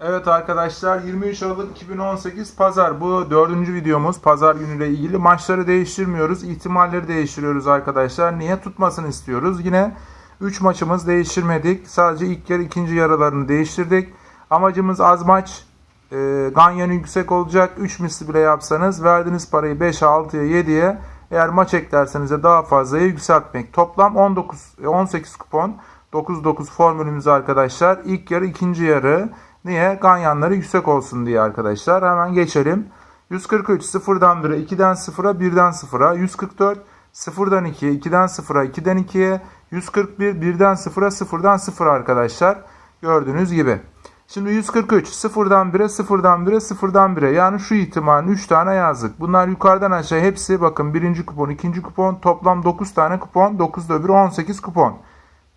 Evet arkadaşlar 23 Aralık 2018 Pazar. Bu dördüncü videomuz. Pazar günüyle ilgili maçları değiştirmiyoruz ihtimalleri değiştiriyoruz arkadaşlar. Niye? Tutmasını istiyoruz. Yine 3 maçımız değiştirmedik. Sadece ilk yarı ikinci yarılarını değiştirdik. Amacımız az maç e, ganyanı yüksek olacak. 3 misli bile yapsanız verdiğiniz parayı 5'e 6'ya 7'ye eğer maç eklerseniz de daha fazlaya yükseltmek. Toplam 19 e, 18 kupon 9-9 formülümüz arkadaşlar. İlk yarı ikinci yarı Niye? Ganyanları yüksek olsun diye arkadaşlar. Hemen geçelim. 143 0'dan 1'e 2'den 0'a 1'den 0'a 144 0'dan 2'ye 2'den 0'a 2'den 2'ye 141 1'den 0'a 0'dan 0 arkadaşlar. Gördüğünüz gibi. Şimdi 143 0'dan 1'e 0'dan 1'e 0'dan 1'e yani şu ihtimalin 3 tane yazdık. Bunlar yukarıdan aşağı hepsi bakın birinci kupon ikinci kupon toplam 9 tane kupon 9'da öbürü 18 kupon.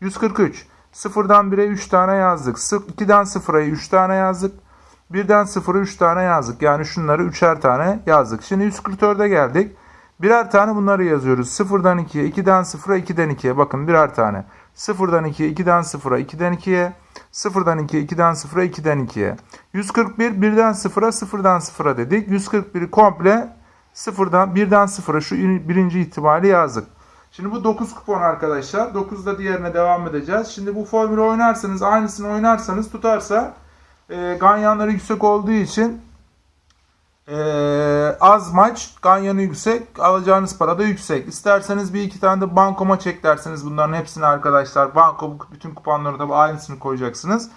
143 0'dan 1'e 3 tane yazdık. 2'den 0'a 3 tane yazdık. 1'den 0'a 3 tane yazdık. Yani şunları 3'er tane yazdık. Şimdi 144'e geldik. Birer tane bunları yazıyoruz. 0'dan 2'ye, 2'den 0'a, 2'den 2'ye. Bakın birer tane. 0'dan 2'ye, 2'den 0'a, 2'den 2'ye. 0'dan 2'ye, 2'den 0'a, 2'den 2'ye. 141 1'den 0'a, 0'dan 0'a dedik. 141'i komple 0'dan 1'den 0'a şu birinci ihtimali yazdık. Şimdi bu 9 kupon arkadaşlar. 9'da diğerine devam edeceğiz. Şimdi bu formülü oynarsanız aynısını oynarsanız tutarsa e, ganyanları yüksek olduğu için e, az maç ganyanı yüksek alacağınız para da yüksek. İsterseniz bir iki tane de banko maç eklerseniz bunların hepsini arkadaşlar banko bütün kuponları da aynısını koyacaksınız.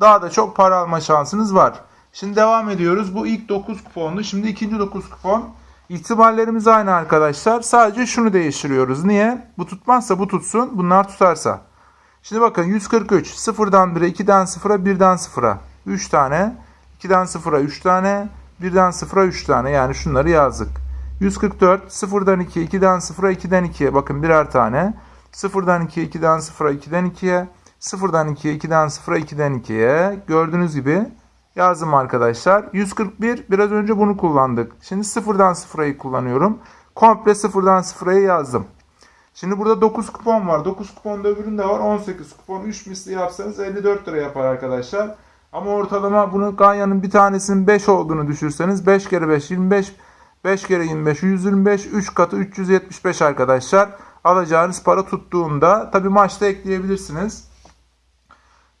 Daha da çok para alma şansınız var. Şimdi devam ediyoruz. Bu ilk 9 kuponlu. Şimdi ikinci 9 kupon. İhtimallerimiz aynı arkadaşlar. Sadece şunu değiştiriyoruz. Niye? Bu tutmazsa bu tutsun. Bunlar tutarsa. Şimdi bakın 143. 0'dan 1'e 2'den 0'a 1'den 0'a 3 tane. 2'den 0'a 3 tane. 1'den 0'a 3 tane. Yani şunları yazdık. 144. 0'dan 2'ye 2'den 0'a 2'den 2'ye. Bakın birer tane. 0'dan 2'ye 2'den 0'a 2'den 2'ye. 0'dan 2'ye 2'den 0'a 2'den 2'ye. Gördüğünüz gibi yazdım arkadaşlar. 141 biraz önce bunu kullandık. Şimdi sıfırdan sıfırayı kullanıyorum. Komple sıfırdan sıfırayı yazdım. Şimdi burada 9 kupon var. 9 kupon da öbüründe var. 18 kupon 3 misli yapsanız 54 lira yapar arkadaşlar. Ama ortalama bunu Ganya'nın bir tanesinin 5 olduğunu düşünürseniz 5 kere 5 25 5 kere 25 125 3 katı 375 arkadaşlar. Alacağınız para tuttuğunda tabi maçta ekleyebilirsiniz.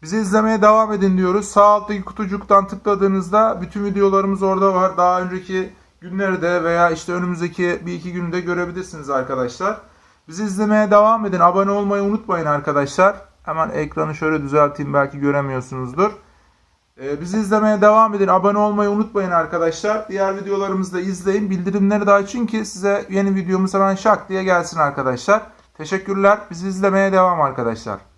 Bizi izlemeye devam edin diyoruz. Sağ alttaki kutucuktan tıkladığınızda bütün videolarımız orada var. Daha önceki günlerde veya işte önümüzdeki bir iki günde görebilirsiniz arkadaşlar. Bizi izlemeye devam edin. Abone olmayı unutmayın arkadaşlar. Hemen ekranı şöyle düzelteyim belki göremiyorsunuzdur. Ee, bizi izlemeye devam edin. Abone olmayı unutmayın arkadaşlar. Diğer videolarımızı da izleyin. Bildirimleri de açın ki size yeni videomuz hemen şak diye gelsin arkadaşlar. Teşekkürler. Bizi izlemeye devam arkadaşlar.